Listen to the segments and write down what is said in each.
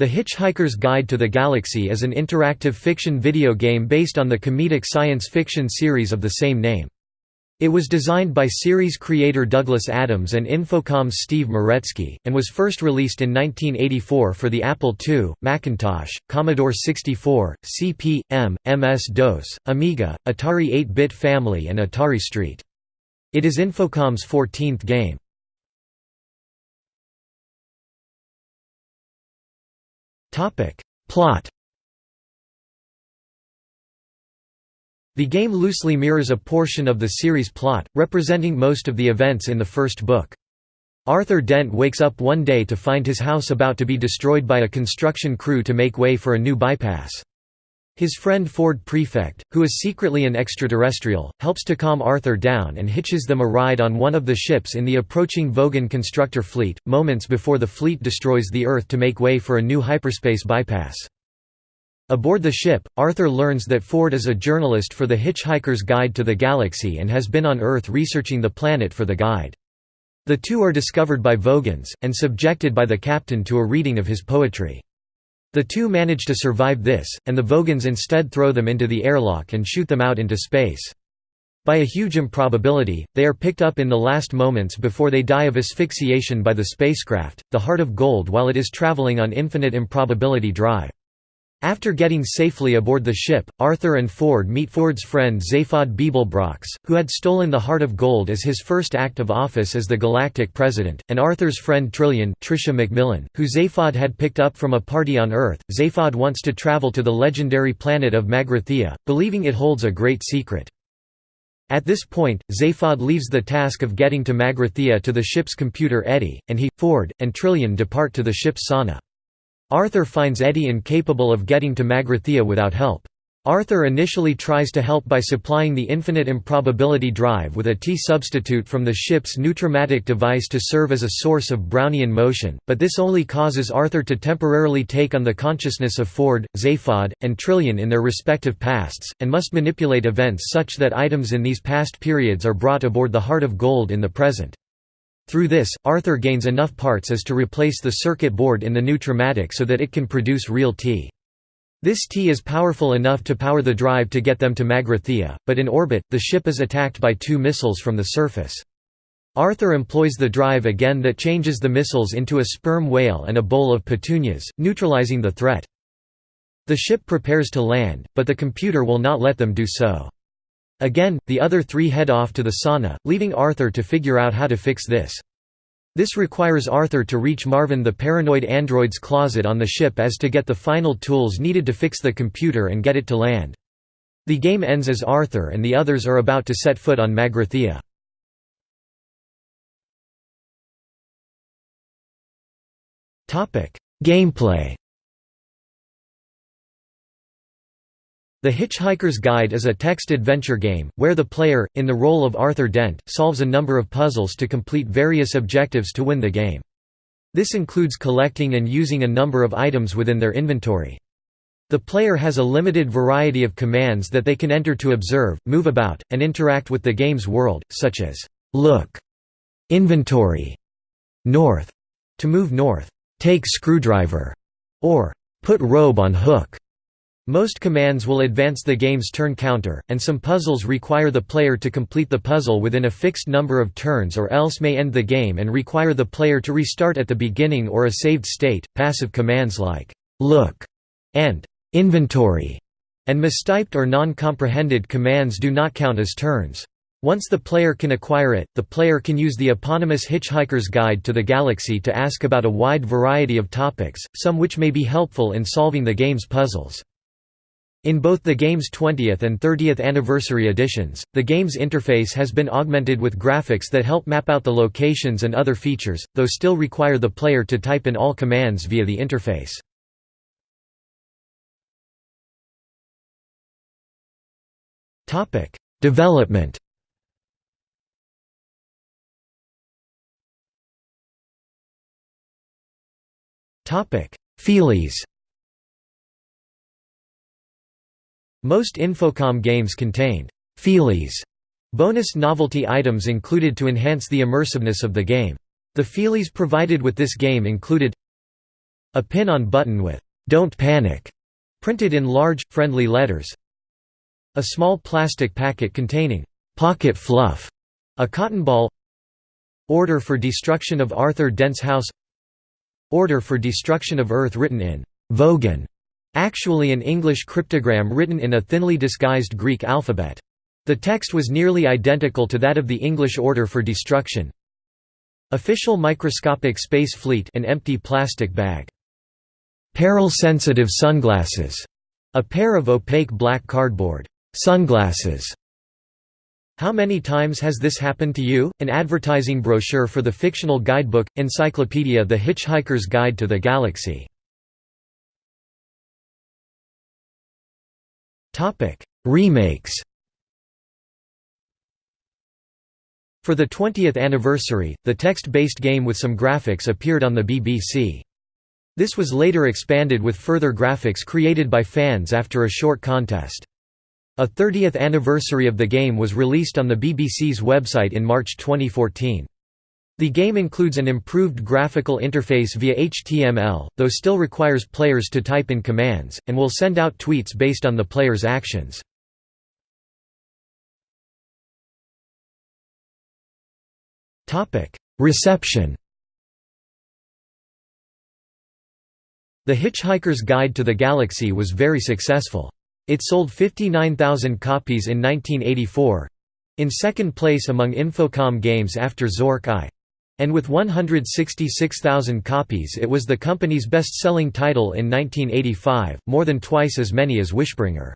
The Hitchhiker's Guide to the Galaxy is an interactive fiction video game based on the comedic science fiction series of the same name. It was designed by series creator Douglas Adams and Infocom's Steve Meretzky, and was first released in 1984 for the Apple II, Macintosh, Commodore 64, CP/M, MS-DOS, Amiga, Atari 8-bit family and Atari ST. It is Infocom's 14th game. Plot The game loosely mirrors a portion of the series' plot, representing most of the events in the first book. Arthur Dent wakes up one day to find his house about to be destroyed by a construction crew to make way for a new bypass. His friend Ford Prefect, who is secretly an extraterrestrial, helps to calm Arthur down and hitches them a ride on one of the ships in the approaching Vogon constructor fleet, moments before the fleet destroys the Earth to make way for a new hyperspace bypass. Aboard the ship, Arthur learns that Ford is a journalist for the Hitchhiker's Guide to the Galaxy and has been on Earth researching the planet for the guide. The two are discovered by Vogons, and subjected by the captain to a reading of his poetry. The two manage to survive this, and the Vogons instead throw them into the airlock and shoot them out into space. By a huge improbability, they are picked up in the last moments before they die of asphyxiation by the spacecraft, the Heart of Gold while it is traveling on infinite improbability drive. After getting safely aboard the ship, Arthur and Ford meet Ford's friend Zaphod Beeblebrox, who had stolen the Heart of Gold as his first act of office as the Galactic President, and Arthur's friend Trillian Tricia McMillan, who Zaphod had picked up from a party on Earth. Zaphod wants to travel to the legendary planet of Magrathea, believing it holds a great secret. At this point, Zaphod leaves the task of getting to Magrathea to the ship's computer Eddie, and he, Ford, and Trillian depart to the ship's sauna. Arthur finds Eddie incapable of getting to Magrathea without help. Arthur initially tries to help by supplying the infinite improbability drive with a T-substitute from the ship's nutrimatic device to serve as a source of Brownian motion, but this only causes Arthur to temporarily take on the consciousness of Ford, Zaphod, and Trillian in their respective pasts, and must manipulate events such that items in these past periods are brought aboard the Heart of Gold in the present. Through this, Arthur gains enough parts as to replace the circuit board in the Nutrimatic so that it can produce real tea. This tea is powerful enough to power the drive to get them to Magrathea, but in orbit, the ship is attacked by two missiles from the surface. Arthur employs the drive again that changes the missiles into a sperm whale and a bowl of petunias, neutralizing the threat. The ship prepares to land, but the computer will not let them do so. Again, the other three head off to the sauna, leaving Arthur to figure out how to fix this. This requires Arthur to reach Marvin the paranoid android's closet on the ship as to get the final tools needed to fix the computer and get it to land. The game ends as Arthur and the others are about to set foot on Magrathea. Gameplay The Hitchhiker's Guide is a text adventure game, where the player, in the role of Arthur Dent, solves a number of puzzles to complete various objectives to win the game. This includes collecting and using a number of items within their inventory. The player has a limited variety of commands that they can enter to observe, move about, and interact with the game's world, such as look, inventory, north, to move north, take screwdriver, or put robe on hook. Most commands will advance the game's turn counter, and some puzzles require the player to complete the puzzle within a fixed number of turns or else may end the game and require the player to restart at the beginning or a saved state. Passive commands like look and inventory and mistyped or non-comprehended commands do not count as turns. Once the player can acquire it, the player can use the eponymous Hitchhiker's Guide to the Galaxy to ask about a wide variety of topics, some which may be helpful in solving the game's puzzles. In both the game's 20th and 30th anniversary editions, the game's interface has been augmented with graphics that help map out the locations and other features, though still require the player to type in all commands via the interface. Development Feelies Most Infocom games contained «feelies» bonus novelty items included to enhance the immersiveness of the game. The feelies provided with this game included A pin on button with "'Don't Panic' printed in large, friendly letters. A small plastic packet containing "'Pocket Fluff' a cotton ball Order for destruction of Arthur Dent's house Order for destruction of Earth written in Vogon, actually an English cryptogram written in a thinly disguised Greek alphabet. The text was nearly identical to that of the English order for destruction. Official microscopic space fleet an empty plastic bag. Peril-sensitive sunglasses, a pair of opaque black cardboard sunglasses. How many times has this happened to you? An advertising brochure for the fictional guidebook, Encyclopedia The Hitchhiker's Guide to the Galaxy. Remakes For the 20th anniversary, the text-based game with some graphics appeared on the BBC. This was later expanded with further graphics created by fans after a short contest. A 30th anniversary of the game was released on the BBC's website in March 2014. The game includes an improved graphical interface via HTML, though still requires players to type in commands, and will send out tweets based on the player's actions. Reception The Hitchhiker's Guide to the Galaxy was very successful. It sold 59,000 copies in 1984—in second place among Infocom games after Zork I. And with 166,000 copies it was the company's best-selling title in 1985, more than twice as many as Wishbringer.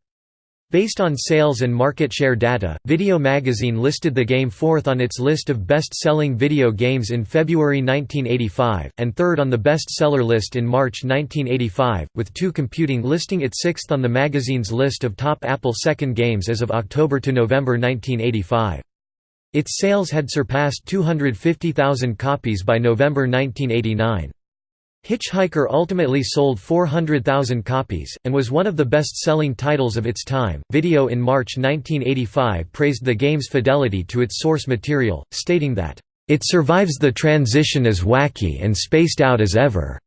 Based on sales and market share data, Video Magazine listed the game fourth on its list of best-selling video games in February 1985, and third on the best-seller list in March 1985, with II Computing listing it sixth on the magazine's list of top Apple second games as of October to November 1985. Its sales had surpassed 250,000 copies by November 1989. Hitchhiker ultimately sold 400,000 copies, and was one of the best-selling titles of its time. Video in March 1985 praised the game's fidelity to its source material, stating that, "...it survives the transition as wacky and spaced out as ever,"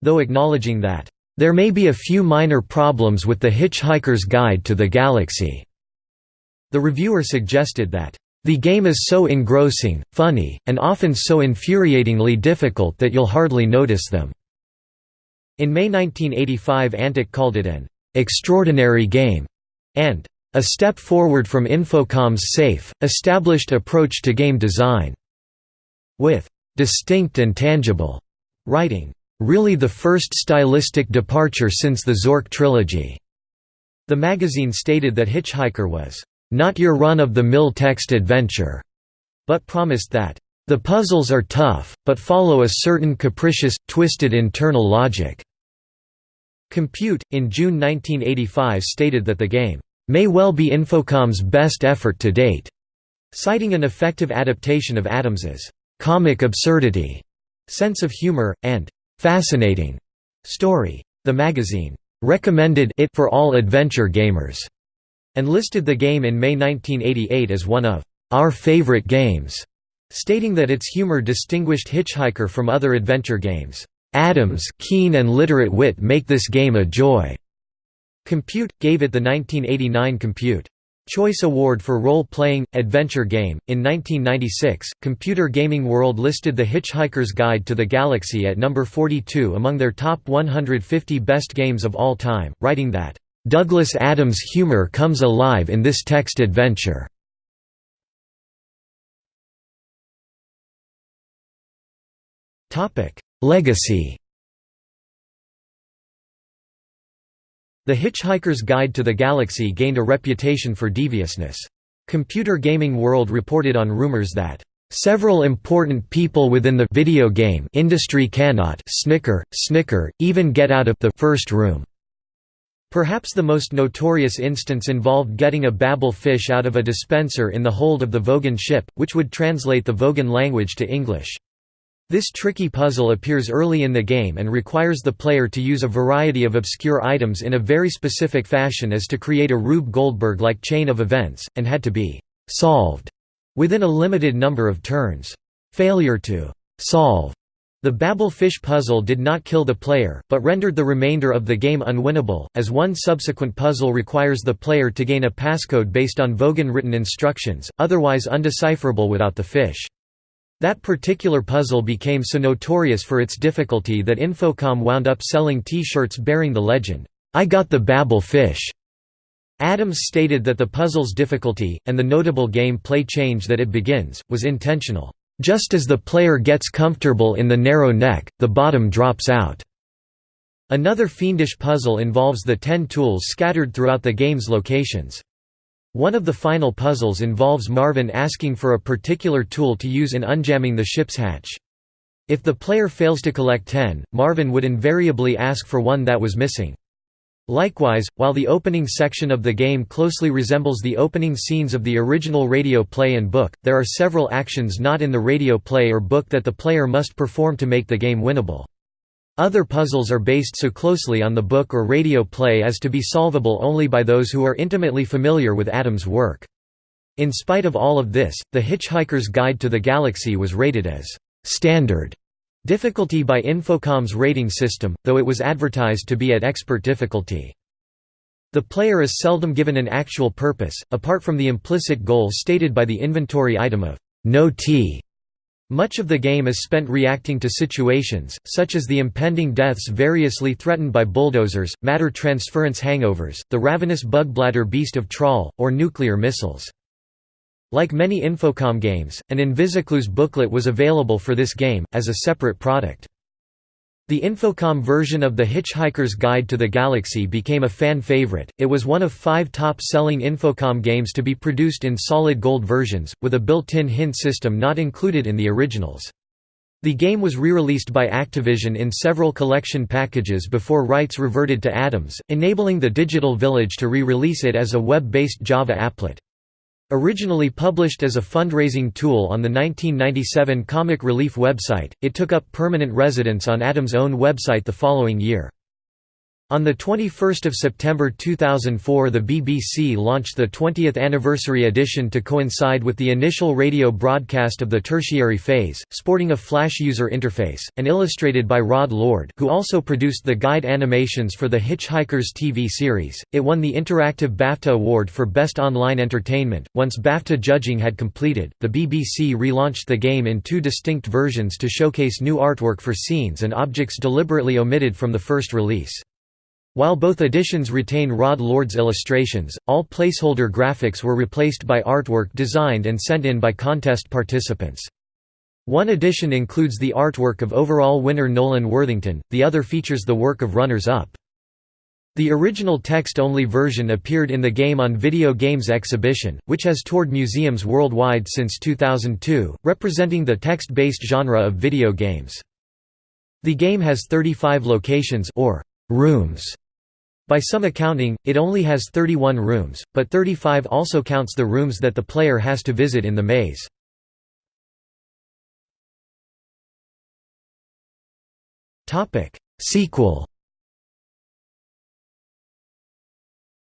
though acknowledging that, "...there may be a few minor problems with the Hitchhiker's Guide to the Galaxy." The reviewer suggested that, the game is so engrossing, funny, and often so infuriatingly difficult that you'll hardly notice them." In May 1985 Antic called it an "...extraordinary game", and "...a step forward from Infocom's safe, established approach to game design", with "...distinct and tangible", writing, "...really the first stylistic departure since the Zork trilogy." The magazine stated that Hitchhiker was not your run-of-the-mill text adventure, but promised that, the puzzles are tough, but follow a certain capricious, twisted internal logic. Compute, in June 1985 stated that the game, may well be Infocom's best effort to date, citing an effective adaptation of Adams's comic absurdity, sense of humor, and fascinating story. The magazine recommended it for all adventure gamers and listed the game in May 1988 as one of our favorite games, stating that its humor distinguished Hitchhiker from other adventure games. Adams' keen and literate wit make this game a joy. Compute gave it the 1989 Compute Choice Award for Role-Playing, Adventure Game. In 1996, Computer Gaming World listed The Hitchhiker's Guide to the Galaxy at number 42 among their top 150 best games of all time, writing that, Douglas Adams' humor comes alive in this text adventure. Legacy The Hitchhiker's Guide to the Galaxy gained a reputation for deviousness. Computer Gaming World reported on rumors that Several important people within the video game industry cannot snicker, snicker, even get out of the first room. Perhaps the most notorious instance involved getting a Babel fish out of a dispenser in the hold of the Vogon ship, which would translate the Vogon language to English. This tricky puzzle appears early in the game and requires the player to use a variety of obscure items in a very specific fashion as to create a Rube Goldberg-like chain of events, and had to be «solved» within a limited number of turns. Failure to «solve» The Babel fish puzzle did not kill the player, but rendered the remainder of the game unwinnable, as one subsequent puzzle requires the player to gain a passcode based on Vogon-written instructions, otherwise undecipherable without the fish. That particular puzzle became so notorious for its difficulty that Infocom wound up selling T-shirts bearing the legend, "'I got the Babel fish'". Adams stated that the puzzle's difficulty, and the notable game play change that it begins, was intentional. Just as the player gets comfortable in the narrow neck, the bottom drops out. Another fiendish puzzle involves the ten tools scattered throughout the game's locations. One of the final puzzles involves Marvin asking for a particular tool to use in unjamming the ship's hatch. If the player fails to collect ten, Marvin would invariably ask for one that was missing. Likewise, while the opening section of the game closely resembles the opening scenes of the original radio play and book, there are several actions not in the radio play or book that the player must perform to make the game winnable. Other puzzles are based so closely on the book or radio play as to be solvable only by those who are intimately familiar with Adams' work. In spite of all of this, The Hitchhiker's Guide to the Galaxy was rated as «standard» Difficulty by Infocom's rating system, though it was advertised to be at expert difficulty. The player is seldom given an actual purpose, apart from the implicit goal stated by the inventory item of no tea. Much of the game is spent reacting to situations, such as the impending deaths variously threatened by bulldozers, matter transference hangovers, the ravenous bugblatter beast of Traal, or nuclear missiles. Like many Infocom games, an Invisiclues booklet was available for this game, as a separate product. The Infocom version of The Hitchhiker's Guide to the Galaxy became a fan favorite. It was one of five top selling Infocom games to be produced in solid gold versions, with a built in hint system not included in the originals. The game was re-released by Activision in several collection packages before rights reverted to Adams, enabling the Digital Village to re-release it as a web-based Java applet. Originally published as a fundraising tool on the 1997 Comic Relief website, it took up permanent residence on Adams' own website the following year. On 21 September 2004 the BBC launched the 20th anniversary edition to coincide with the initial radio broadcast of the tertiary phase, sporting a Flash user interface, and illustrated by Rod Lord who also produced the guide animations for the Hitchhikers TV series. It won the Interactive BAFTA Award for Best Online Entertainment. Once BAFTA judging had completed, the BBC relaunched the game in two distinct versions to showcase new artwork for scenes and objects deliberately omitted from the first release. While both editions retain Rod Lord's illustrations, all placeholder graphics were replaced by artwork designed and sent in by contest participants. One edition includes the artwork of overall winner Nolan Worthington, the other features the work of runners-up. The original text-only version appeared in the Game on Video Games exhibition, which has toured museums worldwide since 2002, representing the text-based genre of video games. The game has 35 locations or rooms by some accounting, it only has 31 rooms, but 35 also counts the rooms that the player has to visit in the maze. Sequel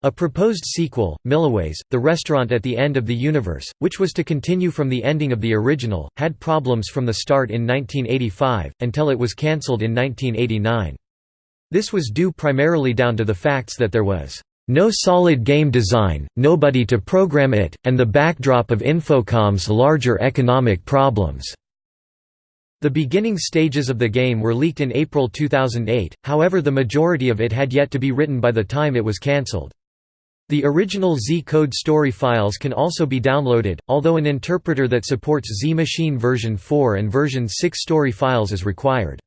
A proposed sequel, Milliways, the restaurant at the end of the universe, which was to continue from the ending of the original, had problems from the start in 1985, until it was cancelled in 1989. This was due primarily down to the facts that there was no solid game design, nobody to program it, and the backdrop of Infocom's larger economic problems. The beginning stages of the game were leaked in April 2008, however the majority of it had yet to be written by the time it was cancelled. The original Z-code story files can also be downloaded, although an interpreter that supports Z-Machine version 4 and version 6 story files is required.